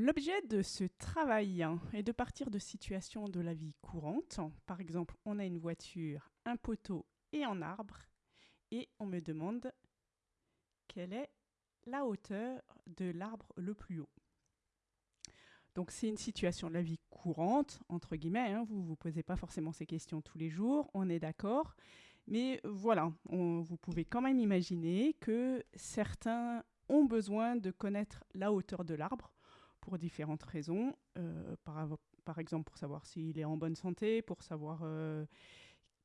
L'objet de ce travail est de partir de situations de la vie courante. Par exemple, on a une voiture, un poteau et un arbre. Et on me demande quelle est la hauteur de l'arbre le plus haut. Donc c'est une situation de la vie courante, entre guillemets, hein. vous ne vous posez pas forcément ces questions tous les jours, on est d'accord. Mais voilà, vous pouvez quand même imaginer que certains ont besoin de connaître la hauteur de l'arbre pour différentes raisons. Euh, par, exemple, pour savoir s'il est en bonne santé, pour savoir euh,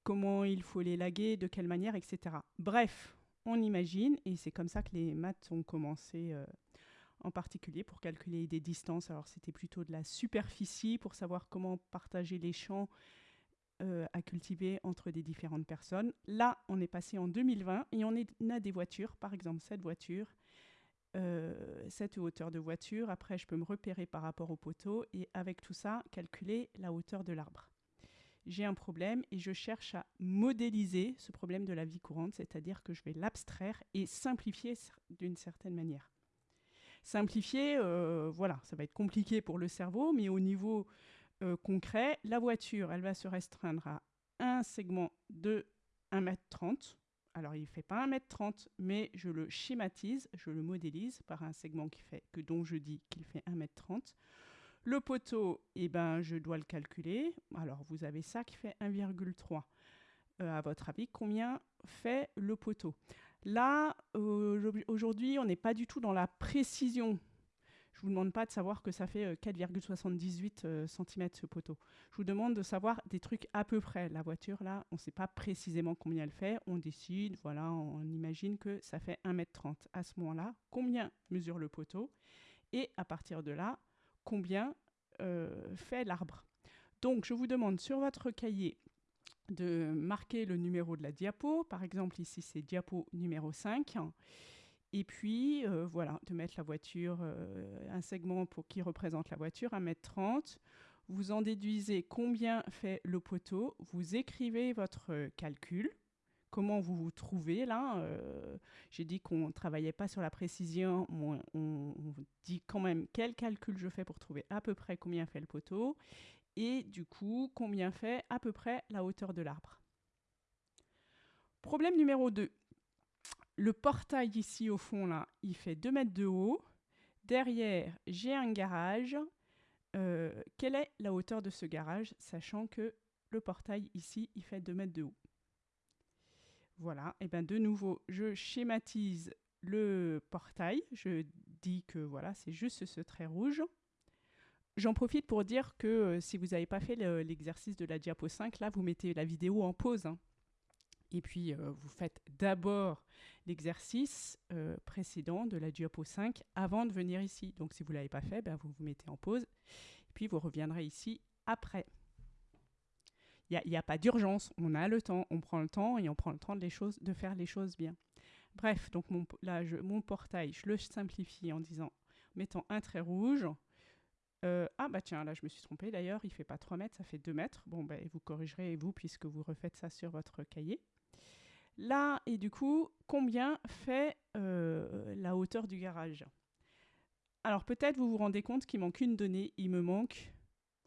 comment il faut l'élaguer, de quelle manière, etc. Bref, on imagine, et c'est comme ça que les maths ont commencé euh, en particulier pour calculer des distances. Alors c'était plutôt de la superficie pour savoir comment partager les champs à cultiver entre des différentes personnes. Là, on est passé en 2020 et on a des voitures, par exemple cette voiture, euh, cette hauteur de voiture. Après, je peux me repérer par rapport au poteau et avec tout ça, calculer la hauteur de l'arbre. J'ai un problème et je cherche à modéliser ce problème de la vie courante, c'est-à-dire que je vais l'abstraire et simplifier d'une certaine manière. Simplifier, euh, voilà, ça va être compliqué pour le cerveau, mais au niveau euh, concret, la voiture, elle va se restreindre à un segment de 1m30, alors il ne fait pas 1m30, mais je le schématise, je le modélise par un segment qui fait, que, dont je dis qu'il fait 1m30. Le poteau, eh ben, je dois le calculer. Alors vous avez ça qui fait 1,3. Euh, à votre avis, combien fait le poteau? Là, aujourd'hui, on n'est pas du tout dans la précision je ne vous demande pas de savoir que ça fait 4,78 euh, cm euh, ce poteau. Je vous demande de savoir des trucs à peu près. La voiture, là, on ne sait pas précisément combien elle fait. On décide, voilà, on imagine que ça fait 1m30. À ce moment-là, combien mesure le poteau Et à partir de là, combien euh, fait l'arbre Donc, je vous demande sur votre cahier de marquer le numéro de la diapo. Par exemple, ici, c'est diapo numéro 5. Et puis, euh, voilà, de mettre la voiture, euh, un segment pour, qui représente la voiture, 1m30. Vous en déduisez combien fait le poteau. Vous écrivez votre calcul. Comment vous vous trouvez là euh, J'ai dit qu'on ne travaillait pas sur la précision. On, on, dit quand même quel calcul je fais pour trouver à peu près combien fait le poteau. Et du coup, combien fait à peu près la hauteur de l'arbre. Problème numéro 2 le portail ici au fond là, il fait 2 mètres de haut. Derrière, j'ai un garage. Euh, quelle est la hauteur de ce garage, sachant que le portail ici, il fait 2 mètres de haut? Voilà, et bien de nouveau, je schématise le portail. Je dis que voilà, c'est juste ce trait rouge. J'en profite pour dire que euh, si vous n'avez pas fait l'exercice de la diapo 5, là, vous mettez la vidéo en pause. Hein. Et puis, euh, vous faites d'abord l'exercice euh, précédent de la diapo 5 avant de venir ici. Donc, si vous ne l'avez pas fait, ben, vous vous mettez en pause. Et puis, vous reviendrez ici après. Il n'y a, pas d'urgence. On a le temps. On prend le temps et on prend le temps de, faire les choses bien. Bref, donc mon, là, mon portail, je le simplifie en disant, mettant un trait rouge. Euh, ah bah tiens, là je me suis trompée d'ailleurs, il ne fait pas 3 mètres, ça fait 2 mètres. Bon, ben, vous corrigerez vous puisque vous refaites ça sur votre cahier. Là, et du coup, combien fait euh, la hauteur du garage? Alors peut-être vous vous rendez compte qu'il manque une donnée. Il me manque...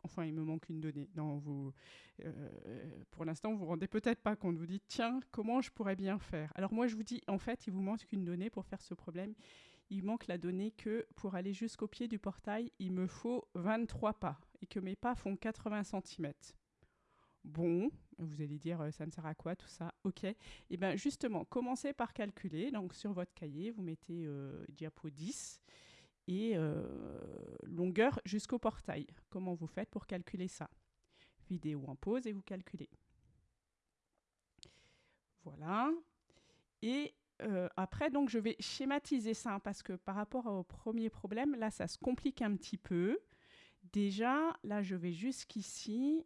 Enfin, il me manque une donnée. Vous, euh, pour l'instant, vous vous rendez peut-être pas compte. Vous dites, tiens, comment je pourrais bien faire? Alors moi, je vous dis, en fait, il vous manque une donnée pour faire ce problème. Il manque la donnée que pour aller jusqu'au pied du portail, il me faut 23 pas et que mes pas font 80 cm. Bon, vous allez dire, euh, ça me sert à quoi tout ça Ok. Et eh bien justement, commencez par calculer. Donc sur votre cahier, vous mettez euh, diapo 10 et euh, longueur jusqu'au portail. Comment vous faites pour calculer ça? Vidéo en pause et vous calculez. Voilà. Et après, donc, je vais schématiser ça parce que par rapport au premier problème, là, ça se complique un petit peu. Déjà, là, je vais jusqu'ici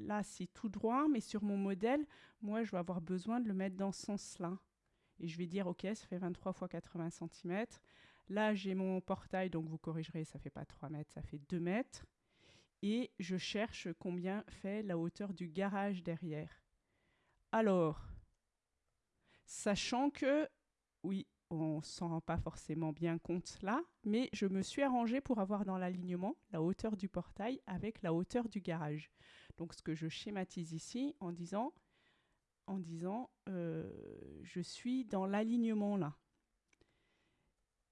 là, c'est tout droit, mais sur mon modèle, moi, je vais avoir besoin de le mettre dans ce sens-là. Et je vais dire, OK, ça fait 23 fois 80 cm. Là, j'ai mon portail, donc vous corrigerez, ça fait pas 3 mètres, ça fait 2 mètres. Et je cherche combien fait la hauteur du garage derrière. Alors, sachant que, oui, on s'en rend pas forcément bien compte là, mais je me suis arrangée pour avoir dans l'alignement la hauteur du portail avec la hauteur du garage. Donc ce que je schématise ici en disant, en disant euh, je suis dans l'alignement là.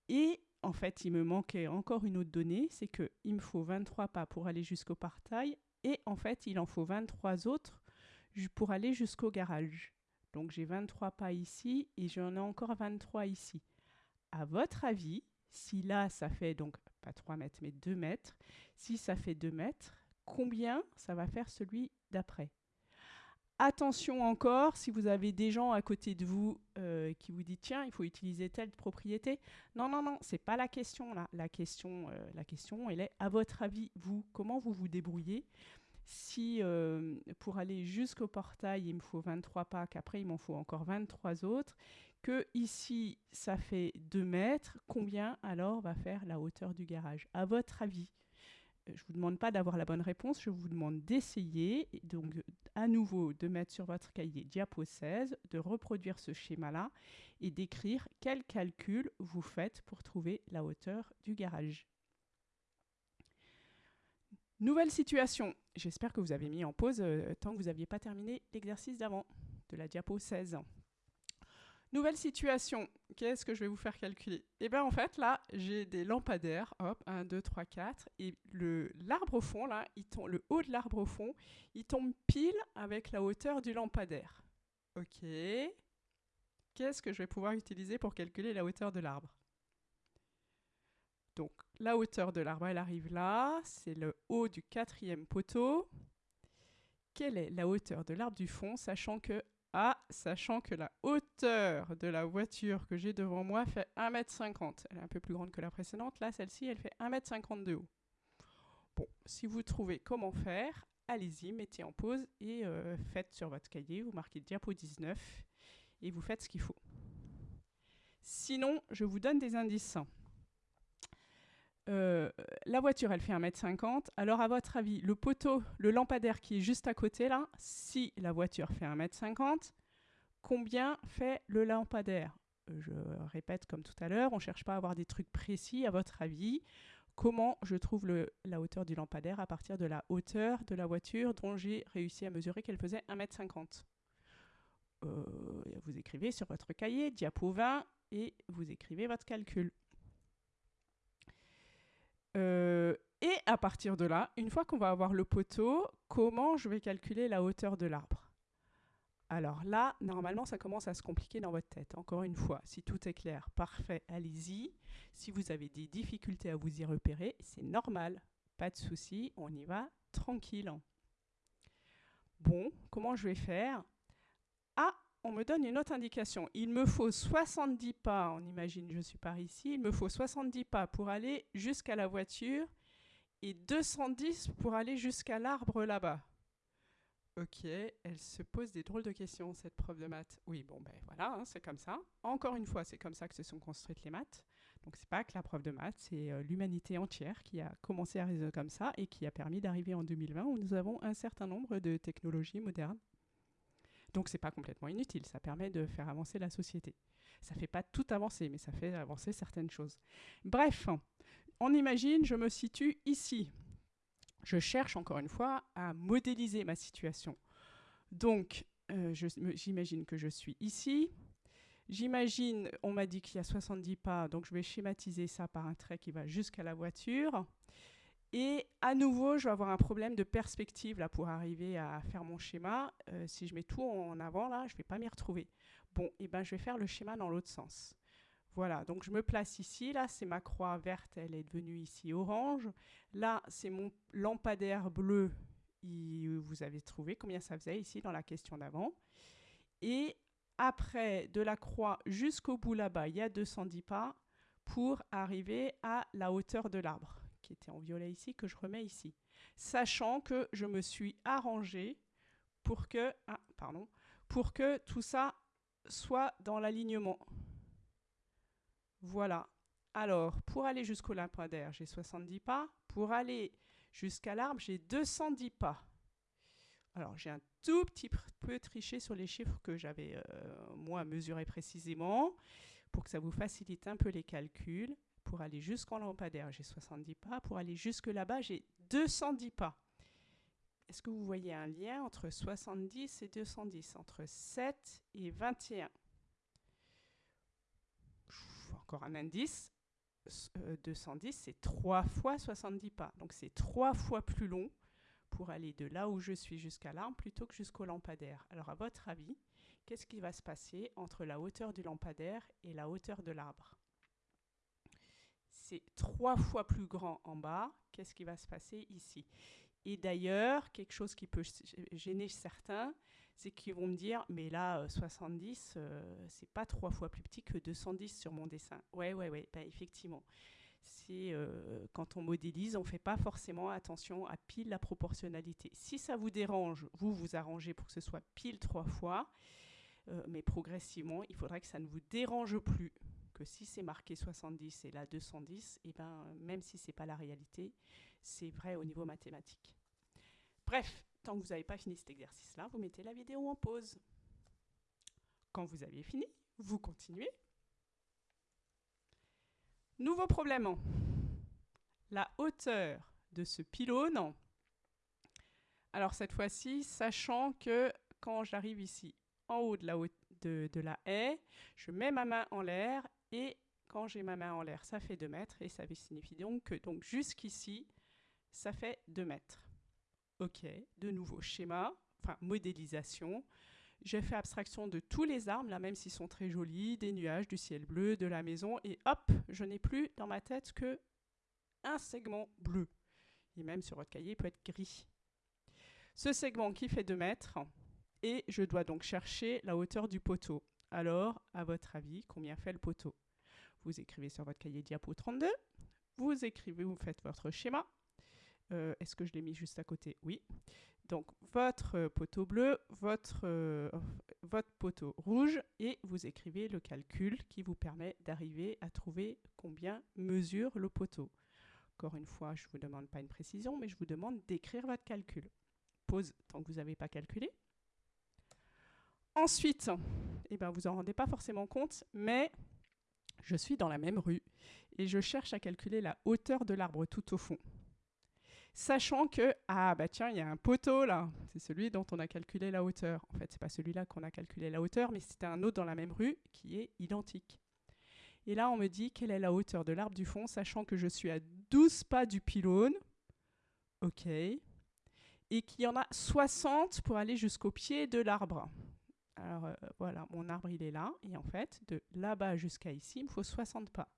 Et en fait, il me manquait encore une autre donnée, c'est qu'il me faut 23 pas pour aller jusqu'au portail et en fait, il en faut 23 autres pour aller jusqu'au garage. Donc j'ai 23 pas ici et j'en ai encore 23 ici. À votre avis, si là ça fait donc pas 3 mètres mais 2 mètres, si ça fait 2 mètres, combien ça va faire celui d'après Attention encore, si vous avez des gens à côté de vous euh, qui vous disent tiens, il faut utiliser telle propriété. Non, non, non, c'est pas la question là. La question, euh, elle est à votre avis, vous, comment vous vous débrouillez? Si euh, pour aller jusqu'au portail, il me faut 23 pas, qu'après il m'en faut encore 23 autres, que ici ça fait 2 mètres, combien alors va faire la hauteur du garage? À votre avis? Je ne vous demande pas d'avoir la bonne réponse, je vous demande d'essayer, donc à nouveau de mettre sur votre cahier diapo 16, de reproduire ce schéma-là et d'écrire quel calcul vous faites pour trouver la hauteur du garage. Nouvelle situation. J'espère que vous avez mis en pause euh, tant que vous n'aviez pas terminé l'exercice d'avant de la diapo 16. Nouvelle situation, qu'est-ce que je vais vous faire calculer? Eh bien en fait là, j'ai des lampadaires, hop, 1, 2, 3, 4, et l'arbre au fond, là, il tombe, le haut de l'arbre au fond, il tombe pile avec la hauteur du lampadaire. Ok. Qu'est-ce que je vais pouvoir utiliser pour calculer la hauteur de l'arbre? Donc la hauteur de l'arbre, elle arrive là, c'est le haut du quatrième poteau. Quelle est la hauteur de l'arbre du fond, sachant que ah, sachant que la hauteur de la voiture que j'ai devant moi fait 1m50. Elle est un peu plus grande que la précédente. Là, celle-ci, elle fait 1m50 de haut. Bon, si vous trouvez comment faire, allez-y, mettez en pause et euh, faites sur votre cahier, vous marquez diapo 19 et vous faites ce qu'il faut. Sinon, je vous donne des indices. Euh, la voiture, elle fait 1m50. Alors, à votre avis, le poteau, le lampadaire qui est juste à côté là, si la voiture fait 1m50, combien fait le lampadaire? Je répète comme tout à l'heure, on ne cherche pas à avoir des trucs précis. À votre avis, comment je trouve la hauteur du lampadaire à partir de la hauteur de la voiture dont j'ai réussi à mesurer qu'elle faisait 1m50 euh, Vous écrivez sur votre cahier, diapo 20, et vous écrivez votre calcul. Euh, et à partir de là, une fois qu'on va avoir le poteau, comment je vais calculer la hauteur de l'arbre? Alors là, normalement, ça commence à se compliquer dans votre tête. Encore une fois, si tout est clair, parfait, allez-y. Si vous avez des difficultés à vous y repérer, c'est normal. Pas de souci, on y va tranquille. Bon, comment je vais faire? Ah, on me donne une autre indication. Il me faut 70 pas, on imagine je suis par ici, il me faut 70 pas pour aller jusqu'à la voiture et 210 pour aller jusqu'à l'arbre là-bas. Ok, elle se pose des drôles de questions, cette prof de maths. Oui, bon, ben voilà, hein, c'est comme ça. Encore une fois, c'est comme ça que se sont construites les maths. Donc, c'est pas que la prof de maths, c'est euh, l'humanité entière qui a commencé à résoudre comme ça et qui a permis d'arriver en 2020 où nous avons un certain nombre de technologies modernes donc c'est pas complètement inutile, ça permet de faire avancer la société. Ça fait pas tout avancer, mais ça fait avancer certaines choses. Bref, on imagine, je me situe ici. Je cherche encore une fois à modéliser ma situation. Donc, euh, j'imagine que je suis ici. J'imagine, on m'a dit qu'il y a 70 pas, donc je vais schématiser ça par un trait qui va jusqu'à la voiture. Et à nouveau, je vais avoir un problème de perspective là pour arriver à faire mon schéma. Euh, si je mets tout en avant là, je ne vais pas m'y retrouver. Bon, et eh ben je vais faire le schéma dans l'autre sens. Voilà, donc je me place ici. Là, c'est ma croix verte, elle est devenue ici orange. Là, c'est mon lampadaire bleu. vous avez trouvé combien ça faisait ici dans la question d'avant. Et après, de la croix jusqu'au bout là-bas, il y a 210 pas pour arriver à la hauteur de l'arbre qui était en violet ici, que je remets ici. Sachant que je me suis arrangé pour que, ah, pardon, pour que tout ça soit dans l'alignement. Voilà. Alors, pour aller jusqu'au lampadaire, j'ai 70 pas. Pour aller jusqu'à l'arbre, j'ai 210 pas. Alors, j'ai un tout petit peu triché sur les chiffres que j'avais, euh, moi, mesurés précisément. pour que ça vous facilite un peu les calculs, pour aller jusqu'en lampadaire, j'ai 70 pas. Pour aller jusque là-bas, j'ai 210 pas. Est-ce que vous voyez un lien entre 70 et 210, entre 7 et 21 Encore un indice. 210, euh, c'est 3 fois 70 pas. Donc c'est 3 fois plus long pour aller de là où je suis jusqu'à l'arbre plutôt que jusqu'au lampadaire. Alors à votre avis, qu'est-ce qui va se passer entre la hauteur du lampadaire et la hauteur de l'arbre? C'est trois fois plus grand en bas. Qu'est-ce qui va se passer ici? Et d'ailleurs, quelque chose qui peut gêner certains, c'est qu'ils vont me dire, mais là, 70, euh, euh, c'est pas trois fois plus petit que 210 sur mon dessin. Ouais, ouais, ouais, bah, effectivement euh, quand on modélise, on ne fait pas forcément attention à pile la proportionnalité. Si ça vous dérange, vous vous arrangez pour que ce soit pile trois fois, euh, mais progressivement, il faudrait que ça ne vous dérange plus. Que si c'est marqué 70 et là 210, et ben, même si ce n'est pas la réalité, c'est vrai au niveau mathématique. Bref, tant que vous n'avez pas fini cet exercice-là, vous mettez la vidéo en pause. Quand vous avez fini, vous continuez Nouveau problème. La hauteur de ce pylône. Alors cette fois-ci, sachant que quand j'arrive ici en haut de la, de, de la haie, je mets ma main en l'air et quand j'ai ma main en l'air, ça fait 2 mètres et ça signifie donc que donc jusqu'ici, ça fait 2 mètres. Ok, de nouveau schéma, enfin modélisation. J'ai fait abstraction de tous les arbres, là même s'ils sont très jolis, des nuages, du ciel bleu, de la maison, et hop, je n'ai plus dans ma tête que un segment bleu. Et même sur votre cahier, il peut être gris. Ce segment qui fait 2 mètres, et je dois donc chercher la hauteur du poteau. Alors, à votre avis, combien fait le poteau? Vous écrivez sur votre cahier diapo 32, vous écrivez, vous faites votre schéma. Euh, est-ce que je l'ai mis juste à côté? Oui. Donc votre poteau bleu, votre, euh, votre poteau rouge, et vous écrivez le calcul qui vous permet d'arriver à trouver combien mesure le poteau. Encore une fois, je ne vous demande pas une précision, mais je vous demande d'écrire votre calcul. Pause tant que vous n'avez pas calculé. Ensuite, eh ben, vous n'en rendez pas forcément compte, mais je suis dans la même rue et je cherche à calculer la hauteur de l'arbre tout au fond sachant que, ah bah tiens, il y a un poteau là, c'est celui dont on a calculé la hauteur. En fait, c'est pas celui-là qu'on a calculé la hauteur, mais c'était un autre dans la même rue qui est identique. Et là, on me dit quelle est la hauteur de l'arbre du fond, sachant que je suis à 12 pas du pylône. OK. Et qu'il y en a 60 pour aller jusqu'au pied de l'arbre. Alors euh, voilà, mon arbre il est là, et en fait, de là-bas jusqu'à ici, il me faut 60 pas.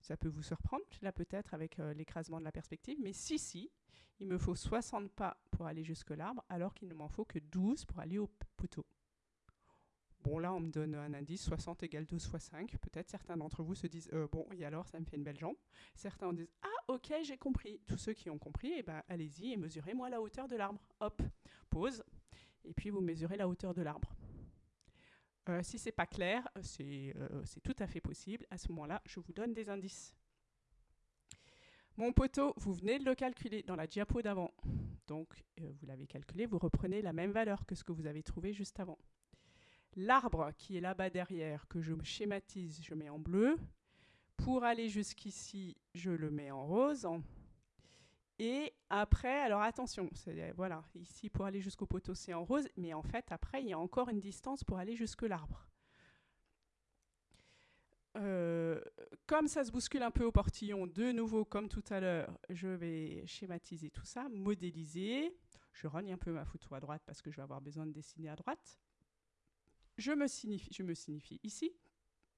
Ça peut vous surprendre, là peut-être avec euh, l'écrasement de la perspective, mais si, si, il me faut 60 pas pour aller jusque l'arbre, alors qu'il ne m'en faut que 12 pour aller au poteau. Bon, là, on me donne un indice, 60 égale 12 fois 5. Peut-être certains d'entre vous se disent, euh, bon, et alors, ça me fait une belle jambe. Certains disent, ah, ok, j'ai compris. Tous ceux qui ont compris, eh ben, allez-y et mesurez-moi la hauteur de l'arbre. Hop, pause, et puis vous mesurez la hauteur de l'arbre. Euh, si ce n'est pas clair, euh, c'est tout à fait possible. À ce moment-là, je vous donne des indices. Mon poteau, vous venez de le calculer dans la diapo d'avant. Donc, euh, vous l'avez calculé, vous reprenez la même valeur que ce que vous avez trouvé juste avant. L'arbre qui est là-bas derrière, que je schématise, je mets en bleu. Pour aller jusqu'ici, je le mets en rose. Et après, alors attention, voilà, ici pour aller jusqu'au poteau c'est en rose, mais en fait après il y a encore une distance pour aller jusque l'arbre. Euh, comme ça se bouscule un peu au portillon, de nouveau comme tout à l'heure, je vais schématiser tout ça, modéliser. Je rogne un peu ma photo à droite parce que je vais avoir besoin de dessiner à droite. Je me signifie, je me signifie ici.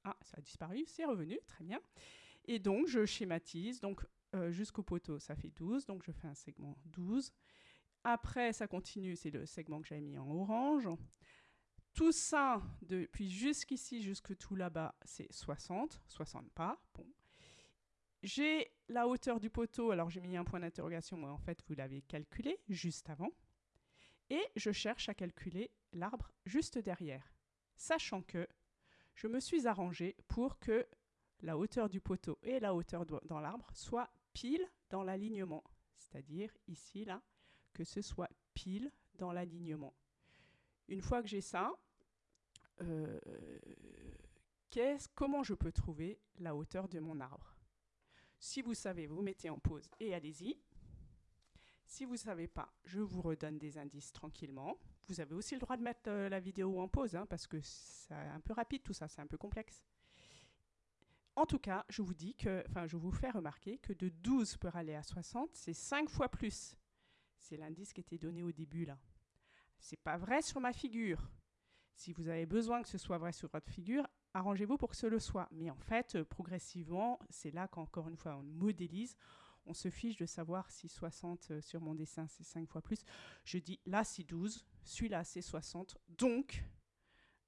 Ah, ça a disparu, c'est revenu, très bien. Et donc je schématise. Donc jusqu'au poteau, ça fait 12, donc je fais un segment 12. Après, ça continue, c'est le segment que j'avais mis en orange. Tout ça, depuis jusqu'ici, jusque tout là-bas, c'est 60, 60 pas. J'ai la hauteur du poteau, alors j'ai mis un point d'interrogation, mais en fait, vous l'avez calculé juste avant. Et je cherche à calculer l'arbre juste derrière, sachant que je me suis arrangé pour que la hauteur du poteau et la hauteur dans l'arbre soient pile dans l'alignement. C'est-à-dire ici, là, que ce soit pile dans l'alignement. Une fois que j'ai ça, euh, comment je peux trouver la hauteur de mon arbre? Si vous savez, vous mettez en pause et allez-y. Si vous ne savez pas, je vous redonne des indices tranquillement. Vous avez aussi le droit de mettre euh, la vidéo en pause, hein, parce que c'est un peu rapide tout ça, c'est un peu complexe. En tout cas, je vous dis que, je vous fais remarquer que de 12 pour aller à 60, c'est 5 fois plus. C'est l'indice qui était donné au début là. C'est pas vrai sur ma figure. Si vous avez besoin que ce soit vrai sur votre figure, arrangez-vous pour que ce le soit. Mais en fait, euh, progressivement, c'est là qu'encore une fois, on modélise. On se fiche de savoir si 60 euh, sur mon dessin, c'est 5 fois plus. Je dis là, c'est 12, celui-là, c'est 60. Donc,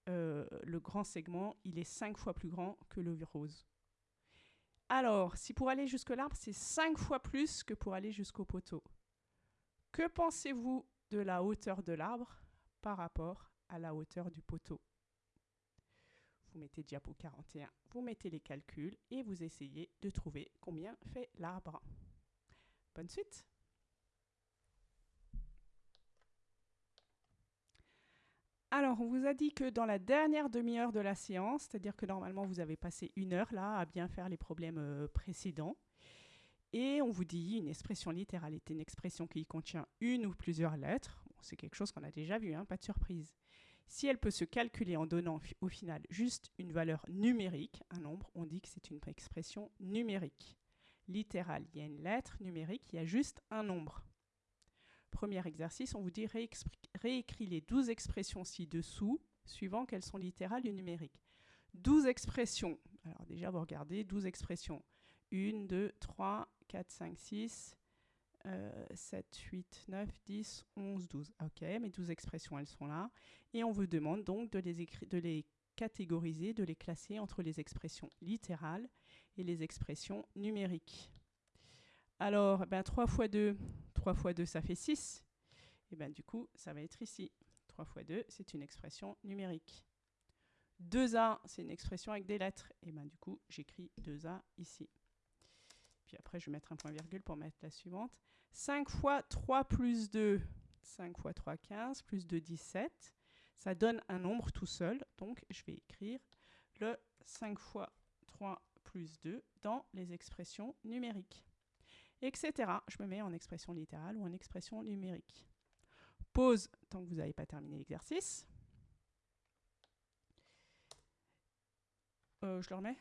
euh, le grand segment, il est 5 fois plus grand que le rose. Alors, si pour aller jusque l'arbre, c'est 5 fois plus que pour aller jusqu'au poteau. Que pensez-vous de la hauteur de l'arbre par rapport à la hauteur du poteau? Vous mettez diapo 41, vous mettez les calculs et vous essayez de trouver combien fait l'arbre. Bonne suite Alors, on vous a dit que dans la dernière demi-heure de la séance, c'est-à-dire que normalement vous avez passé une heure là à bien faire les problèmes euh, précédents, et on vous dit une expression littérale est une expression qui contient une ou plusieurs lettres. c'est quelque chose qu'on a déjà vu, hein, pas de surprise. Si elle peut se calculer en donnant au final juste une valeur numérique, un nombre, on dit que c'est une expression numérique. Littérale, il y a une lettre numérique, il y a juste un nombre. Premier exercice, on vous dit réécrit les 12 expressions ci-dessous, suivant qu'elles sont littérales ou numériques. 12 expressions. Alors déjà, vous regardez, 12 expressions. 1, 2, 3, 4, 5, 6, 7, 8, 9, 10, 11, 12. Ok, mes 12 expressions, elles sont là. Et on vous demande donc de les, de les catégoriser, de les classer entre les expressions littérales et les expressions numériques. Alors, ben, 3 fois 2, 3 fois 2, ça fait 6. Et bien du coup, ça va être ici. 3 fois 2, c'est une expression numérique. 2A, c'est une expression avec des lettres. Et bien du coup, j'écris 2A ici. Puis après, je vais mettre un point virgule pour mettre la suivante. 5 fois 3 plus 2, 5 fois 3, 15, plus 2, 17. Ça donne un nombre tout seul. Donc, je vais écrire le 5 fois 3 plus 2 dans les expressions numériques etc. Je me mets en expression littérale ou en expression numérique. Pause tant que vous n'avez pas terminé l'exercice. Euh, je le remets?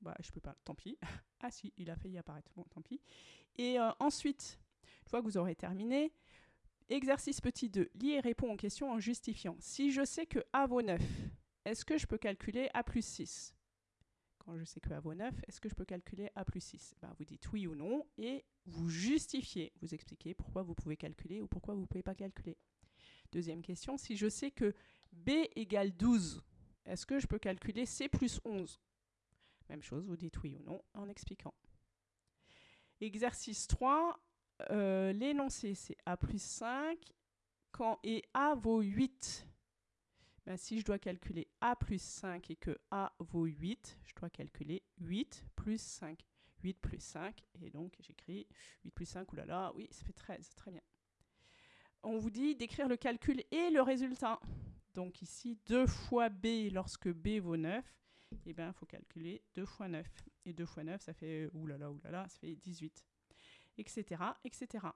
Bah, Je peux pas, tant pis. ah si, il a failli apparaître. Bon, tant pis. Et euh, ensuite, une fois que vous aurez terminé, exercice petit 2, lis et réponds aux questions en justifiant. Si je sais que A vaut 9, est-ce que je peux calculer A plus 6 quand je sais que A vaut 9, est-ce que je peux calculer A plus 6 ben, Vous dites oui ou non et vous justifiez, vous expliquez pourquoi vous pouvez calculer ou pourquoi vous ne pouvez pas calculer. Deuxième question, si je sais que B égale 12, est-ce que je peux calculer C plus 11 Même chose, vous dites oui ou non en expliquant. Exercice 3, euh, l'énoncé c'est A plus 5 quand et A vaut 8. Ben, si je dois calculer A plus 5 et que A vaut 8, je dois calculer 8 plus 5. 8 plus 5, et donc j'écris 8 plus 5, oulala, oui, ça fait 13, très bien. On vous dit d'écrire le calcul et le résultat. Donc ici, 2 fois B lorsque B vaut 9, eh bien, il faut calculer 2 fois 9. Et 2 fois 9, ça fait, oulala, oulala, ça fait 18, etc., etc.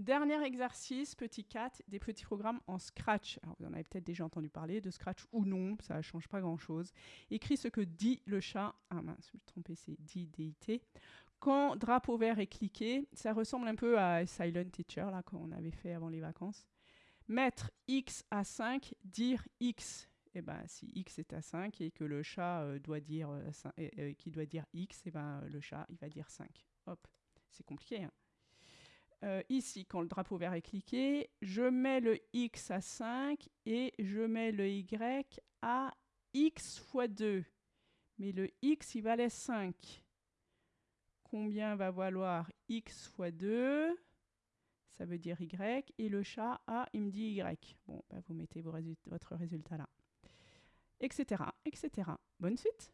Dernier exercice, petit 4, des petits programmes en Scratch. Alors, vous en avez peut-être déjà entendu parler, de Scratch ou non, ça ne change pas grand-chose. Écris ce que dit le chat. Ah mince, je me suis trompé, c'est dit DIT. Quand drapeau vert est cliqué, ça ressemble un peu à Silent Teacher, là, qu'on avait fait avant les vacances. Mettre X à 5, dire X. Eh ben, si X est à 5 et que le chat euh, doit dire, euh, euh, qui doit dire X, eh ben, le chat, il va dire 5. Hop, c'est compliqué, hein euh, ici, quand le drapeau vert est cliqué, je mets le X à 5 et je mets le Y à X fois 2. Mais le X, il valait 5. Combien va valoir X fois 2 Ça veut dire Y. Et le chat, A, il me dit Y. Bon, bah, vous mettez votre résultat là. Etc. etc. Bonne suite